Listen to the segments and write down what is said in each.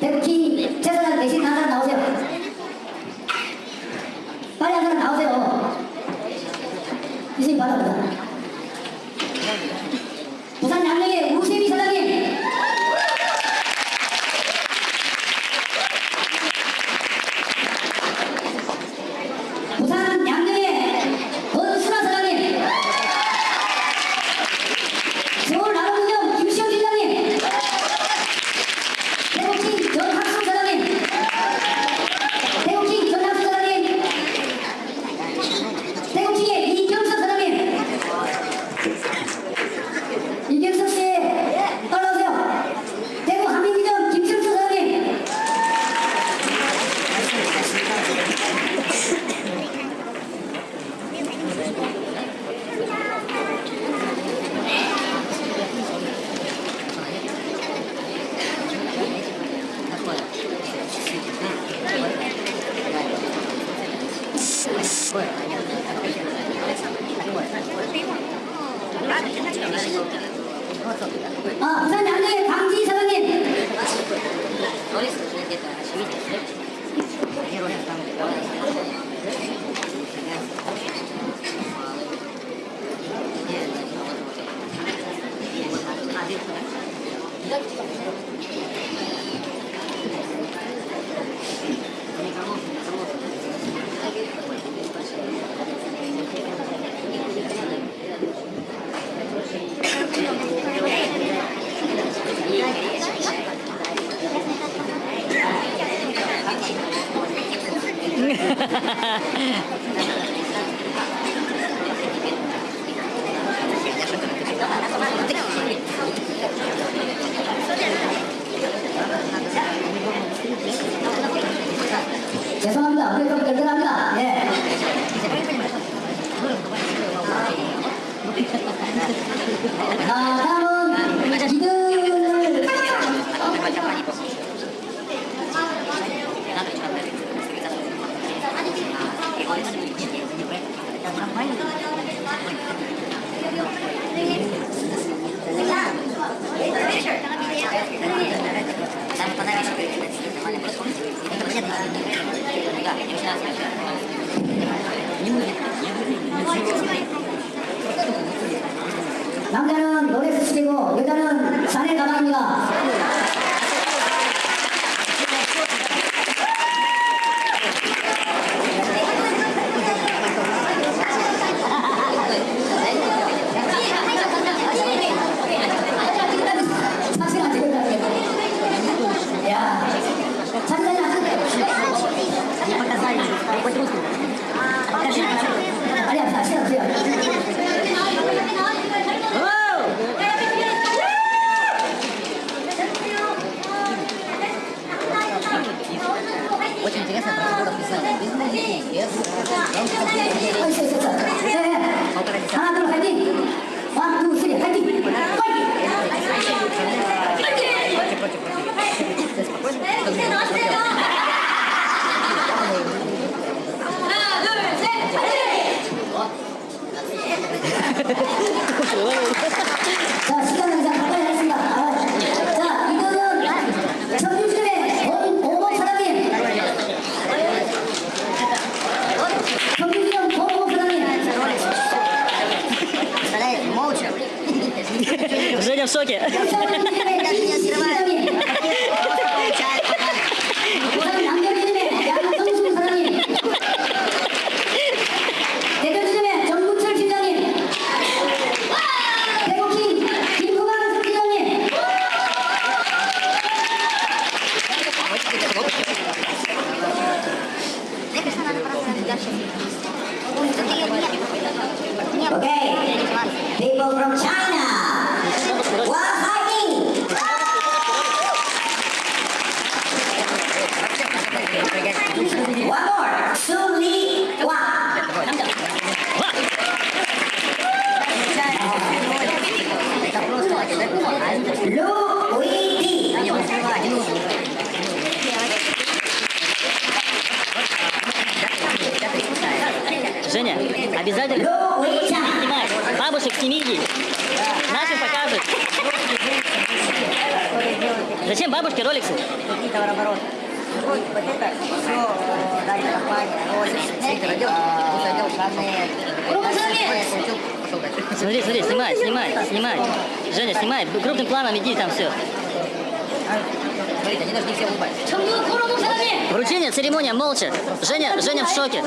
대국이 최선을 내신 항상 나오세 요. 빨리 항상 나오세 요. 이제 바랍니 다. 죄송합니 다. 그래합니 다. 예. 아, 다음 남자는 노래 수칙이고 여자는 샤넬 가방입니다. Женя в шоке. Okay people from China were fighting. One more. Su Li Wang. Lu Wei Di. Женя, обязательно семьи. Да. Нас им. Зачем бабушке роликсы? Какие товарообороты? Смотри, смотри, снимай, снимай, снимай. Женя, снимай, крупным планом иди там все. Вручение, церемония, молча. Женя, Женя в шоке.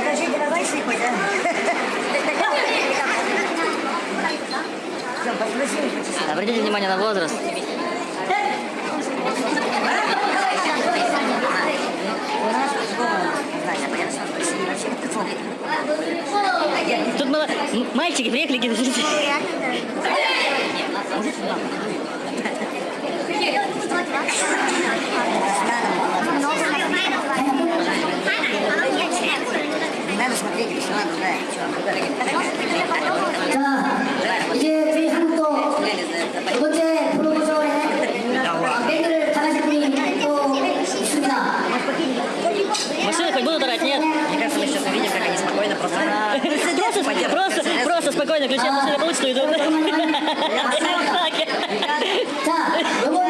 Покажите, давай сыпать, а? Посмотри, почесать. Обратите внимание на возраст. Спокойно просто... Просто, просто, просто спокойно включаем машину, получится, и идут. Вот так.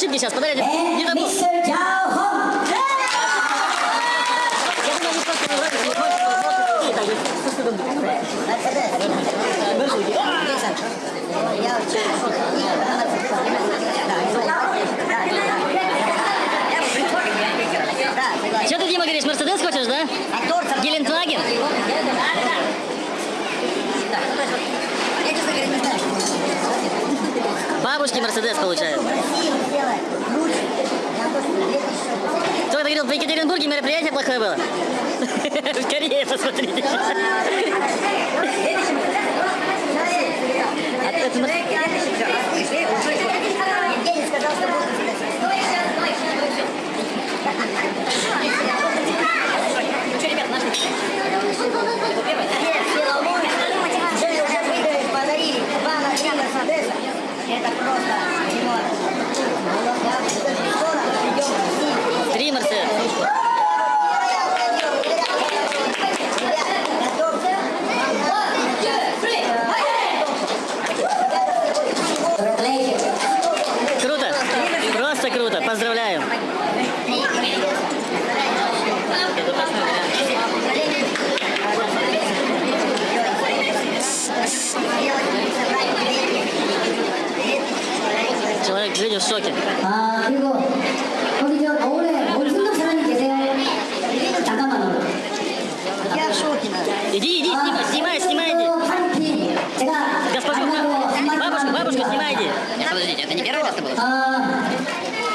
со стыдом. Я Да, согласен. Что ты, Дима, говоришь, Мерседес хочешь, да? Гелендваген? Не. Бабушки Мерседес получают. Говорил, в Екатеринбурге мероприятие плохое было. В Корее посмотрите. А это Мер- Евгений сказал, что будет Нет, все волнуются. Женя уже выиграли, подарили два на три Мерседеса. Это просто Димон. Я скоро придем в Россию. Три Мерседес. Congratulations. Круто. Просто круто. Поздравляю Человек видит в шоке. 아 그리고 거기 저 노을에 몰순덕 사장님 계세요? 잠깐만요. Я в шоке. надо. Иди, иди, снимай, снимай, снимай, иди. 파리피 제가 Госпожу, 만나고 한마디 бабушку, бабушку 드립니다. снимай, иди. Нет, подождите, это не первое место было? 아,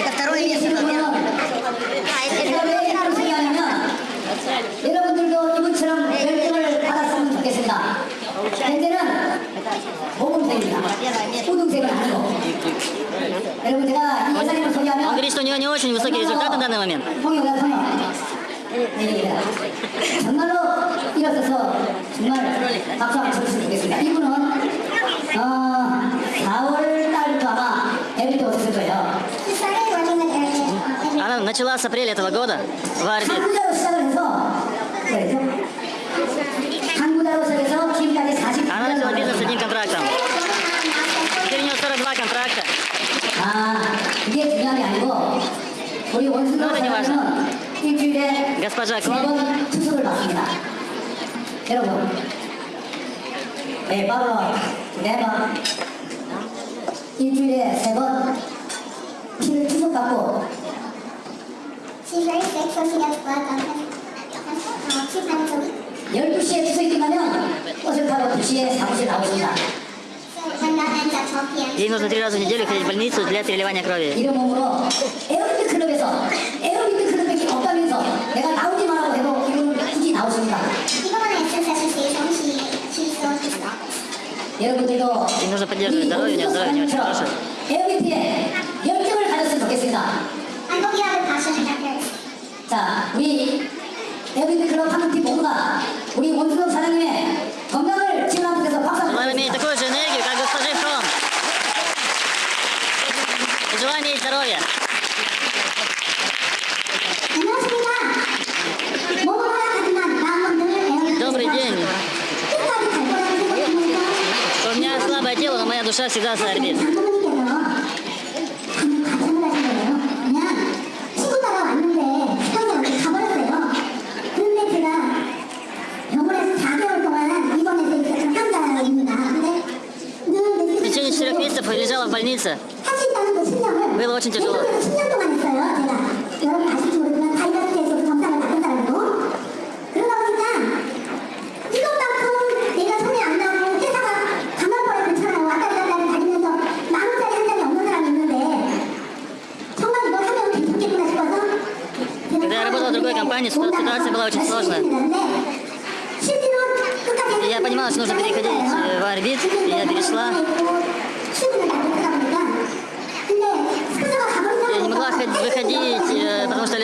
Это второе 우리 место. 지금은 제가 왜 이런 생각하냐면 여러분들도 이분처럼 열정을 받았으면 좋겠습니다. 현재는 он говорит, что у него не очень высокие результаты на данный момент. Она начала с апреля этого года в армии. 이게 중요한 게 아니고 우리 원순도 사장은 일주일에 네번 추석을 맞습니다. 여러분 네 매번 네번. 일주일에 세 번. 피를 추석 받고. 12시에 추석이 끝나면 어색하고 2시에 사무실 나오십니다. Ей нужно три раза в неделю ходить в больницу для переливания крови. Ей нужно поддерживать здоровье, у нее здоровье не очень хорошее. 자, 우리 에어비드 클럽 한국팀 모두가 우리 원수영 사장님의 здоровья. Добрый день. У меня слабое тело, но моя душа всегда за.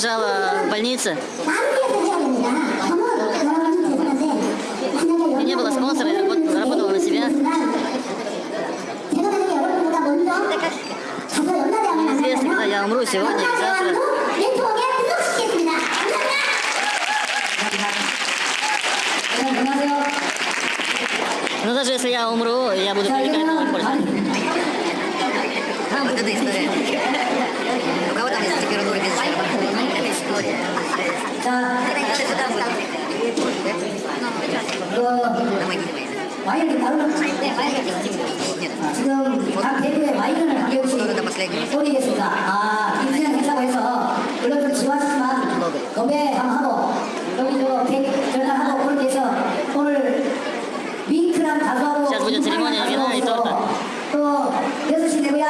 лежала в больнице. И не было спонсора, я работала на себя. Неизвестно, когда я умру, сегодня или завтра. Но даже если я умру, я буду привлекать новых пользователей. Вот. 지금 각 대표의 마이크를 가격이소니 다. 아, 또여시대고양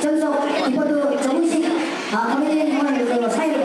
전속 리포트정식 아, 커뮤니티 사회를